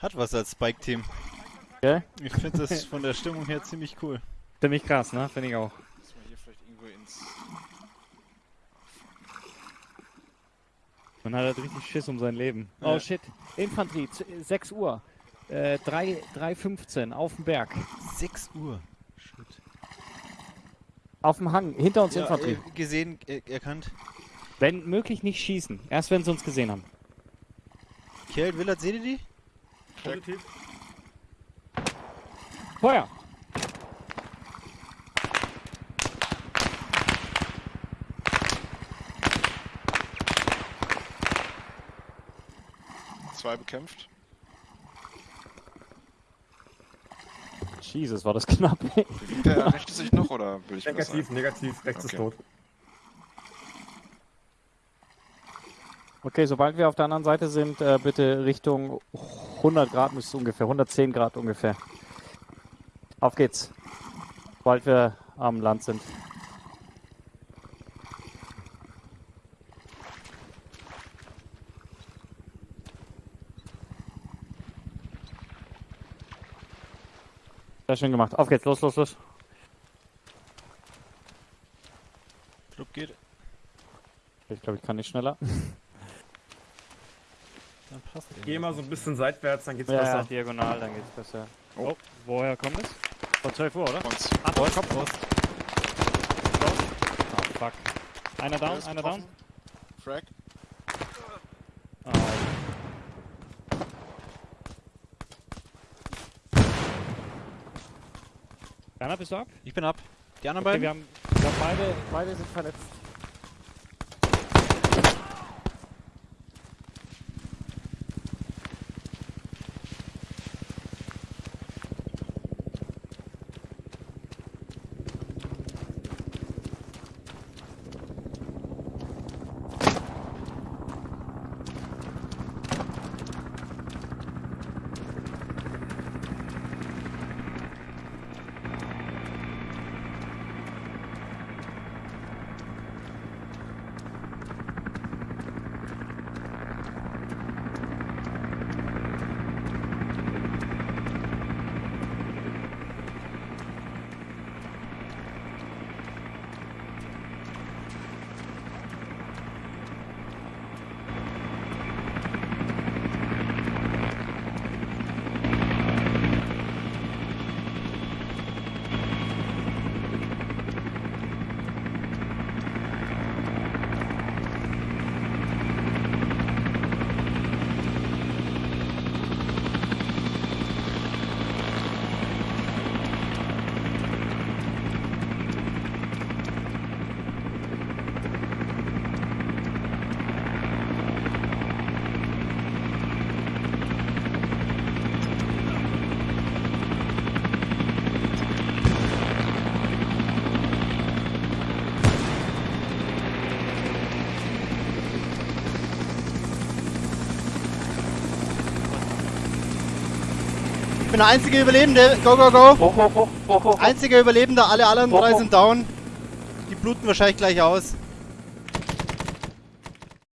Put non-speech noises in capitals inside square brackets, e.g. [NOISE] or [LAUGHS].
Hat was als Spike-Team. Gell? Ich finde das von der Stimmung her ziemlich cool. Ziemlich krass, ne? Finde ich auch. Dass wir hier vielleicht irgendwo ins. Man hat halt richtig Schiss um sein Leben. Ja. Oh shit. Infanterie, z- 6 Uhr. Äh, 3, 3.15 auf dem Berg. 6 Uhr. Shit. Auf dem Hang, hinter uns Ja, Infanterie. äh, gesehen, äh, erkannt. Wenn möglich nicht schießen. Erst wenn sie uns gesehen haben. Kerl, Willard, seht ihr die? Positiv. Feuer! Zwei bekämpft. Jesus, war das knapp. [LAUGHS] Bewegt der rechte sich noch oder will ich Negativ, negativ, rechts ist Okay. tot. okay, sobald wir auf der anderen Seite sind, äh, bitte Richtung 100 Grad müsste es ungefähr, 110 Grad ungefähr. Auf geht's. Sobald wir am Land sind. Sehr schön gemacht. Auf geht's, los, los, los. Club geht. Ich glaube, ich kann nicht schneller. [LAUGHS] Dann passt Geh mal so ein bisschen seitwärts, dann geht's Ja, besser. diagonal, dann geht's besser. Oh. Oh, woher kommt es? Von 12 Uhr, oder? Uns. Antwort, Kopf raus. Oh, fuck. Einer down, einer down. Frag. Werner, bist du ab? Ich bin ab. Die anderen Okay, beiden? wir haben, wir haben beide, beide sind verletzt. Ich bin der einzige Überlebende. Go, go, go. Hoch, hoch, hoch, hoch, hoch. Einziger Überlebender. Alle anderen drei sind down. Die bluten wahrscheinlich gleich aus.